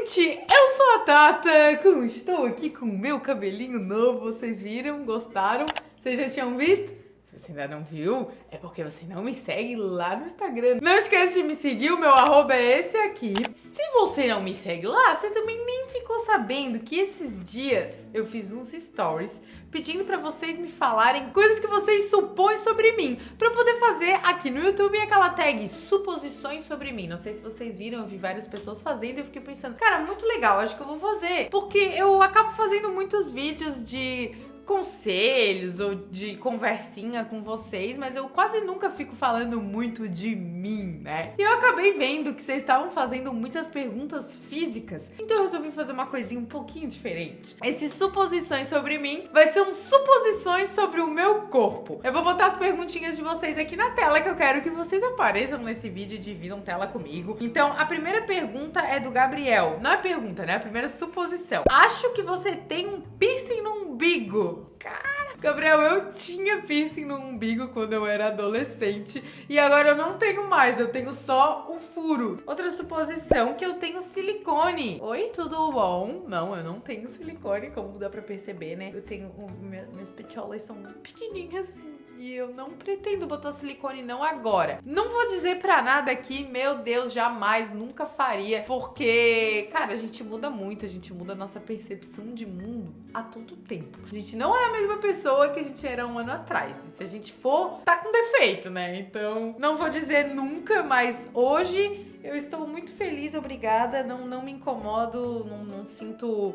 gente! Eu sou a Tata, estou aqui com o meu cabelinho novo, vocês viram? Gostaram? Vocês já tinham visto? Se você ainda não viu, é porque você não me segue lá no Instagram. Não esquece de me seguir, o meu arroba é esse aqui. Se você não me segue lá, você também nem ficou sabendo que esses dias eu fiz uns stories pedindo pra vocês me falarem coisas que vocês supõem sobre mim, pra poder fazer aqui no YouTube aquela tag suposições sobre mim. Não sei se vocês viram, eu vi várias pessoas fazendo e eu fiquei pensando, cara, muito legal, acho que eu vou fazer. Porque eu acabo fazendo muitos vídeos de conselhos ou de conversinha com vocês, mas eu quase nunca fico falando muito de mim, né? E eu acabei vendo que vocês estavam fazendo muitas perguntas físicas, então eu resolvi fazer uma coisinha um pouquinho diferente. Esses suposições sobre mim vai ser um suposições sobre o meu corpo. Eu vou botar as perguntinhas de vocês aqui na tela que eu quero que vocês apareçam nesse vídeo e dividam tela comigo. Então, a primeira pergunta é do Gabriel. Não é pergunta, né? A primeira suposição. Acho que você tem um piercing no umbigo. Cara, Gabriel, eu tinha piercing no umbigo quando eu era adolescente e agora eu não tenho mais, eu tenho só o furo. Outra suposição que eu tenho silicone. Oi, tudo bom? Não, eu não tenho silicone, como dá pra perceber, né? Eu tenho, minhas petiolas são pequenininhas assim e eu não pretendo botar silicone não agora. Não vou dizer pra nada aqui, meu Deus, jamais, nunca faria, porque, cara, a gente muda muito, a gente muda a nossa percepção de mundo a todo tempo. A gente não é a mesma pessoa que a gente era um ano atrás. Se a gente for, tá com defeito, né? Então, não vou dizer nunca, mas hoje eu estou muito feliz, obrigada, não, não me incomodo, não, não sinto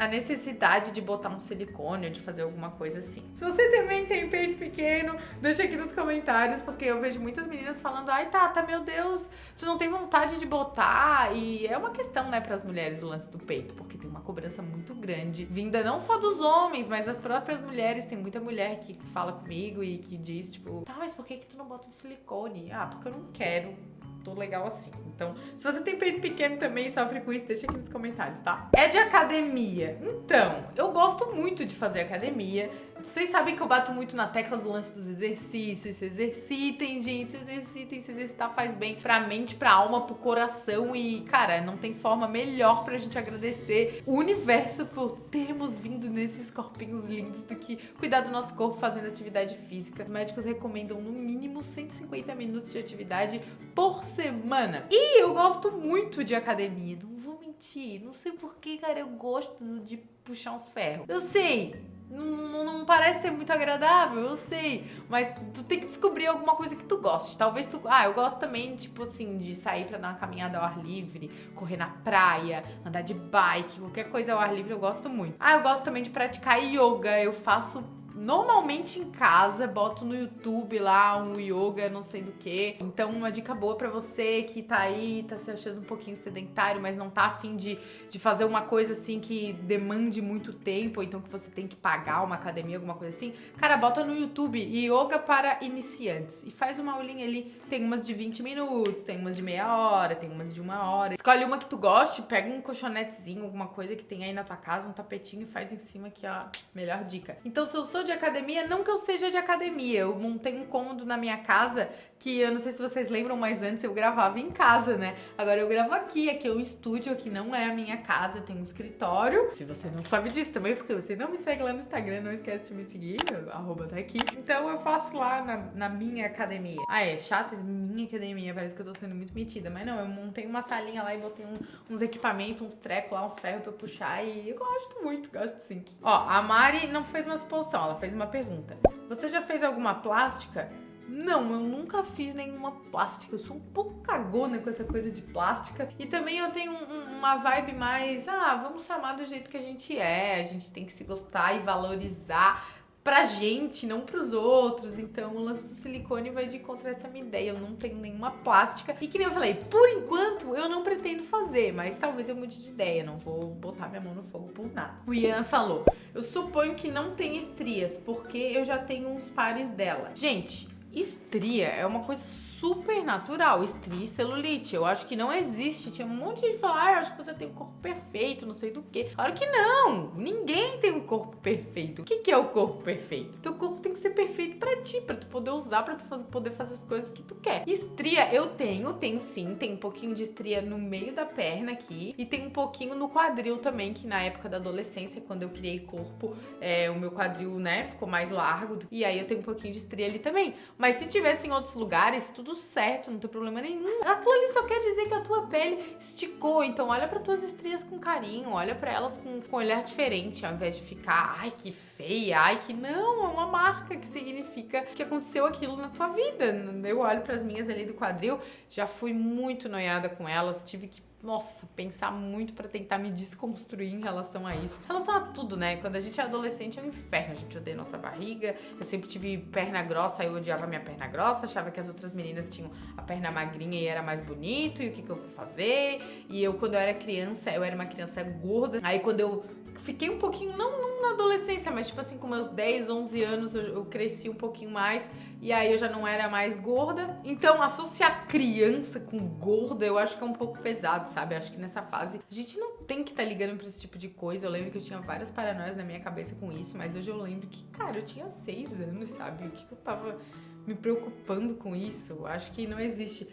a necessidade de botar um silicone ou de fazer alguma coisa assim. Se você também tem peito pequeno, deixa aqui nos comentários, porque eu vejo muitas meninas falando, ai Tata, meu Deus, tu não tem vontade de botar? E é uma questão, né, para as mulheres o lance do peito, porque tem uma cobrança muito grande, vinda não só dos homens, mas das próprias mulheres. Tem muita mulher que fala comigo e que diz, tipo, tá, mas por que que tu não bota um silicone? Ah, porque eu não quero tô legal assim. Então, se você tem peito pequeno também e sofre com isso, deixa aqui nos comentários, tá? É de academia. Então, eu gosto muito de fazer academia. Vocês sabem que eu bato muito na tecla do lance dos exercícios. Se exercitem, gente. Se exercitem. Se exercitar faz bem pra mente, pra alma, pro coração. E, cara, não tem forma melhor pra gente agradecer o universo por termos vindo nesses corpinhos lindos do que cuidar do nosso corpo fazendo atividade física. Os médicos recomendam no mínimo 150 minutos de atividade por semana. E eu gosto muito de academia. Não vou mentir. Não sei porquê, cara. Eu gosto de puxar uns ferros. Eu sei não, não, parece ser muito agradável, eu sei. Mas tu tem que descobrir alguma coisa que tu goste. Talvez tu. Ah, eu gosto também, tipo assim, de sair pra dar uma caminhada ao ar livre, correr na praia, andar de bike, qualquer coisa ao ar livre eu gosto muito. Ah, eu gosto também de praticar yoga. Eu faço normalmente em casa, boto no YouTube lá um yoga, não sei do que. Então, uma dica boa para você que tá aí, tá se achando um pouquinho sedentário, mas não tá afim de, de fazer uma coisa assim que demande muito tempo, ou então que você tem que pagar uma academia, alguma coisa assim. Cara, bota no YouTube yoga para iniciantes e faz uma aulinha ali. Tem umas de 20 minutos, tem umas de meia hora, tem umas de uma hora. Escolhe uma que tu goste, pega um colchonetezinho, alguma coisa que tem aí na tua casa, um tapetinho e faz em cima aqui, ó. Melhor dica. Então, se eu sou de academia, não que eu seja de academia, eu montei um cômodo na minha casa que eu não sei se vocês lembram, mas antes eu gravava em casa, né? Agora eu gravo aqui, aqui é um estúdio, aqui não é a minha casa, eu tenho um escritório. Se você não sabe disso também, porque você não me segue lá no Instagram, não esquece de me seguir, arroba tá aqui. Então eu faço lá na, na minha academia. Ah, é chato, minha academia, parece que eu tô sendo muito metida, mas não, eu montei uma salinha lá e botei um, uns equipamentos, uns trecos lá, uns ferros pra eu puxar e eu gosto muito, gosto sim. Ó, a Mari não fez uma suposição, ela fez uma pergunta. Você já fez alguma plástica? Não, eu nunca fiz nenhuma plástica. Eu sou um pouco cagona com essa coisa de plástica. E também eu tenho um, uma vibe mais, ah, vamos se amar do jeito que a gente é. A gente tem que se gostar e valorizar pra gente, não pros outros. Então o lance do silicone vai de encontro a essa minha ideia. Eu não tenho nenhuma plástica. E que nem eu falei, por enquanto eu não pretendo fazer, mas talvez eu mude de ideia. Não vou botar minha mão no fogo por nada. O Ian falou: Eu suponho que não tem estrias, porque eu já tenho uns pares dela. Gente, Estria é uma coisa super natural, estria e celulite. Eu acho que não existe. Tinha um monte de gente falar, ah, eu acho que você tem o um corpo perfeito, não sei do que. Claro que não! Ninguém tem um corpo perfeito. O que, que é o corpo perfeito? Teu corpo tem que ser perfeito para ti, para tu poder usar, para tu fazer, poder fazer as coisas que tu quer. Estria eu tenho, tenho sim, tem um pouquinho de estria no meio da perna aqui e tem um pouquinho no quadril também, que na época da adolescência, quando eu criei corpo, é, o meu quadril, né, ficou mais largo. E aí eu tenho um pouquinho de estria ali também. Mas se tivesse em outros lugares, tudo certo, não tem problema nenhum. Aquilo ali só quer dizer que a tua pele esticou. Então olha para tuas estrias com carinho, olha para elas com, com um olhar diferente, ao invés de ficar, ai que feia, ai que não, é uma marca que significa que aconteceu aquilo na tua vida. Eu olho para as minhas ali do quadril, já fui muito noiada com elas, tive que nossa, pensar muito para tentar me desconstruir em relação a isso. Em relação a tudo, né? Quando a gente é adolescente é um inferno, a gente odeia nossa barriga. Eu sempre tive perna grossa, eu odiava minha perna grossa, achava que as outras meninas tinham a perna magrinha e era mais bonito, e o que, que eu vou fazer? E eu, quando eu era criança, eu era uma criança gorda. Aí quando eu fiquei um pouquinho, não, não na adolescência, mas tipo assim, com meus 10, 11 anos eu, eu, cresci um pouquinho mais e aí eu já não era mais gorda. Então, associar criança com gorda eu acho que é um pouco pesado, sabe? Acho que nessa fase a gente não tem que estar tá ligando pra esse tipo de coisa. Eu lembro que eu tinha várias paranoias na minha cabeça com isso, mas hoje eu lembro que, cara, eu tinha 6 anos, sabe? O que, que eu tava me preocupando com isso. Acho que não existe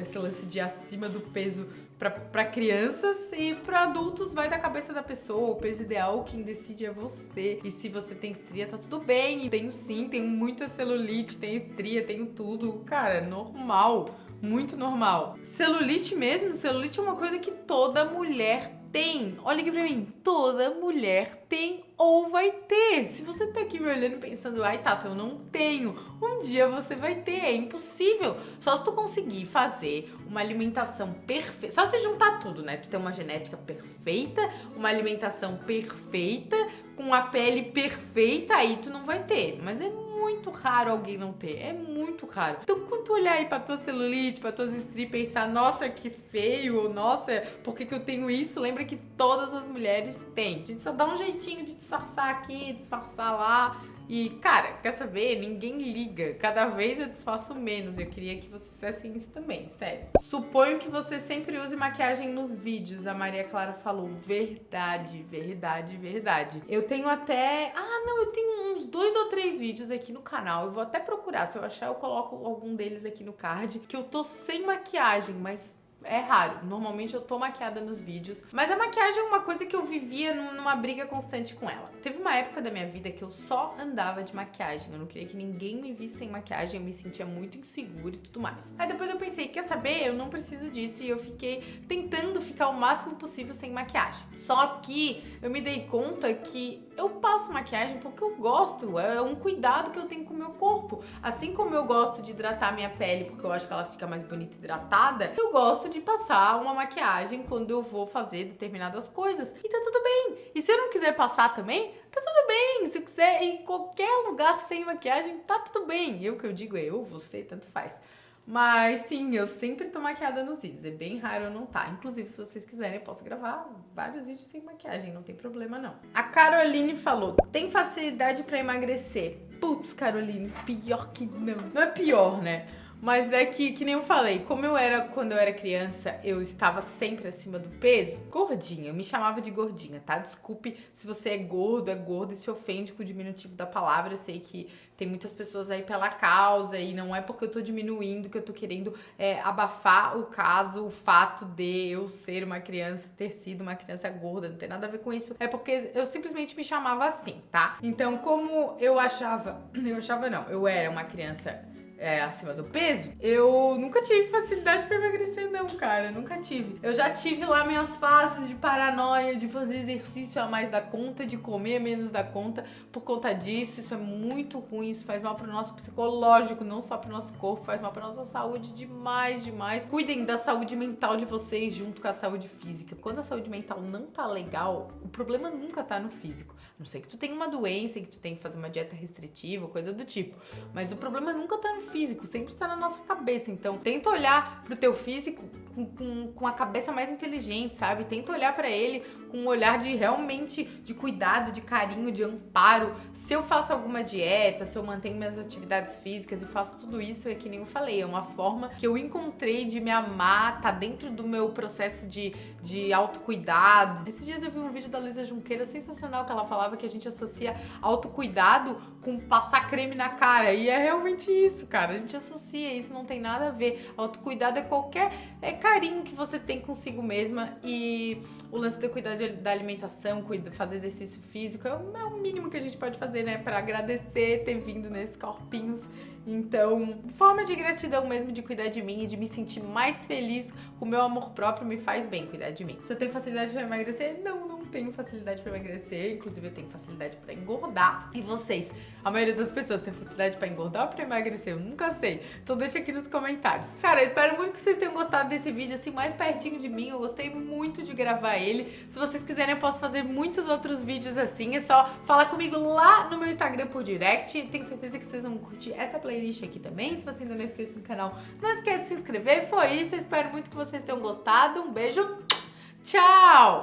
esse lance de acima do peso para crianças e para adultos vai da cabeça da pessoa. O peso ideal, quem decide é você. E se você tem estria, tá tudo bem. E tenho sim, tenho muita celulite, tenho estria, tenho tudo. Cara, normal. Muito normal. Celulite mesmo, celulite é uma coisa que toda mulher tem. Olha aqui pra mim. Toda mulher tem ou vai ter. Se você tá aqui me olhando pensando, ai Tata, eu não tenho. Um dia você vai ter, é impossível. Só se tu conseguir fazer uma alimentação perfeita. Só se juntar tudo, né? Tu tem uma genética perfeita, uma alimentação perfeita, com a pele perfeita, aí tu não vai ter. Mas é muito raro alguém não ter. É muito raro. Então, quando tu olhar aí pra tua celulite, pra tuas estrias e pensar, nossa, que feio, ou nossa, por que, que eu tenho isso? Lembra que todas as mulheres têm. A gente só dá um jeitinho de disfarçar aqui, disfarçar lá. E, cara, quer saber? Ninguém liga. Cada vez eu disfarço menos. Eu queria que vocês fizessem isso também, sério. Suponho que você sempre use maquiagem nos vídeos. A Maria Clara falou. Verdade, verdade, verdade. Eu tenho até... Ah, não, eu tenho uns dois ou três vídeos aqui no canal. Eu vou até procurar. Se eu achar, eu coloco algum deles aqui no card. Que eu tô sem maquiagem, mas é raro. Normalmente eu tô maquiada nos vídeos. Mas a maquiagem é uma coisa que eu vivia numa briga constante com ela. Teve uma época da minha vida que eu só andava de maquiagem. Eu não queria que ninguém me visse sem maquiagem. Eu me sentia muito insegura e tudo mais. Aí depois eu pensei, quer saber? Eu não preciso disso. E eu fiquei tentando ficar o máximo possível sem maquiagem. Só que eu me dei conta que eu passo maquiagem porque eu gosto. É um cuidado que eu tenho com o meu corpo. Assim como eu gosto de hidratar minha pele porque eu acho que ela fica mais bonita hidratada, eu gosto de passar uma maquiagem quando eu vou fazer determinadas coisas. E tá tudo bem. E se eu não quiser passar também, tá tudo bem. Se eu quiser em qualquer lugar sem maquiagem, tá tudo bem. Eu que eu digo é eu, você, tanto faz. Mas sim, eu sempre tô maquiada nos vídeos. É bem raro eu não tá. Inclusive, se vocês quiserem, eu posso gravar vários vídeos sem maquiagem, não tem problema não. A Caroline falou: tem facilidade para emagrecer. Putz, Caroline, pior que não. Não é pior, né? Mas é que, que nem eu falei, como eu era quando eu era criança, eu estava sempre acima do peso, gordinha, eu me chamava de gordinha, tá? Desculpe se você é gordo, é gordo e se ofende com o diminutivo da palavra. Eu sei que tem muitas pessoas aí pela causa e não é porque eu tô diminuindo que eu tô querendo é, abafar o caso, o fato de eu ser uma criança, ter sido uma criança gorda, não tem nada a ver com isso. É porque eu simplesmente me chamava assim, tá? Então, como eu achava, eu achava não, eu era uma criança é, acima do peso, eu nunca tive facilidade pra emagrecer, não, cara. Nunca tive. Eu já tive lá minhas fases de paranoia, de fazer exercício a mais da conta, de comer menos da conta por conta disso. Isso é muito ruim, isso faz mal pro nosso psicológico, não só pro nosso corpo, faz mal pra nossa saúde demais, demais. Cuidem da saúde mental de vocês junto com a saúde física. Quando a saúde mental não tá legal, o problema nunca tá no físico. A não sei que tu tenha uma doença, que tu tenha que fazer uma dieta restritiva, coisa do tipo. Mas o problema nunca tá no físico, sempre tá na nossa cabeça. Então, tenta olhar pro teu físico com, com, com a cabeça mais inteligente, sabe? Tenta olhar para ele com um olhar de realmente de cuidado, de carinho, de amparo. Se eu faço alguma dieta, se eu mantenho minhas atividades físicas e faço tudo isso, é que nem eu falei, é uma forma que eu encontrei de me amar, tá dentro do meu processo de, de autocuidado. Esses dias eu vi um vídeo da Luísa Junqueira sensacional que ela falava que a gente associa autocuidado com passar creme na cara. E é realmente isso, cara. A gente associa isso, não tem nada a ver. Autocuidado é qualquer é carinho que você tem consigo mesma e o lance de cuidar da alimentação, fazer exercício físico é o, é o mínimo que a gente pode fazer, né? Pra agradecer ter vindo nesses corpinhos então, forma de gratidão mesmo de cuidar de mim e de me sentir mais feliz o meu amor próprio me faz bem cuidar de mim. Se eu tenho facilidade para emagrecer? Não, não tenho facilidade para emagrecer. Inclusive, eu tenho facilidade para engordar. E vocês? A maioria das pessoas tem facilidade para engordar ou para emagrecer? Eu nunca sei. Então deixa aqui nos comentários. Cara, eu espero muito que vocês tenham gostado desse vídeo, assim, mais pertinho de mim. Eu gostei muito de gravar ele. Se vocês quiserem, eu posso fazer muitos outros vídeos assim. É só falar comigo lá no meu Instagram por direct. Tenho certeza que vocês vão curtir essa playlist aqui também. Se você ainda não é inscrito no canal, não esquece de se inscrever. Foi isso, eu espero muito que vocês tenham gostado. Um beijo, tchau!